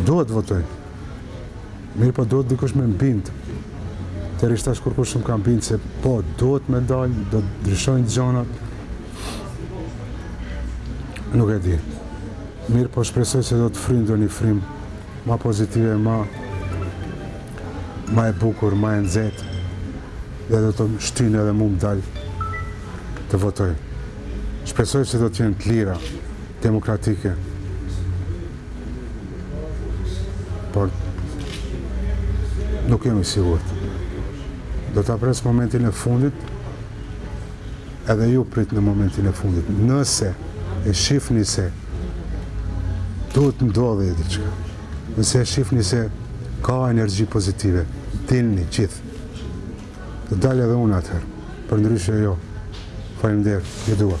Duhet të votoj. Mirë po duhet dikush me m'bind. Deri tash kërkush s'më ka bind se po duhet me dalë, do të ndryshojnë gjanat. Nuk e di. Mirë po shpresoj se do të fryn një frym ma pozitive, ma ma e bukur, ma e nxehtë. Dhe do të më shtyjnë edhe mu me dal të votoj. Shpresoj se do të jenë të lira, demokratike. Por nuk jam i sigurt. Do ta pres momentin e fundit. Edhe ju pritne momentin e fundit. Nëse e shifni se do të ndodhi diçka. Nëse e shifni se ka energji pozitive, dilni gjithë. Do dal edhe unë atëherë, përndryshe jo. Faleminderit, ju dua.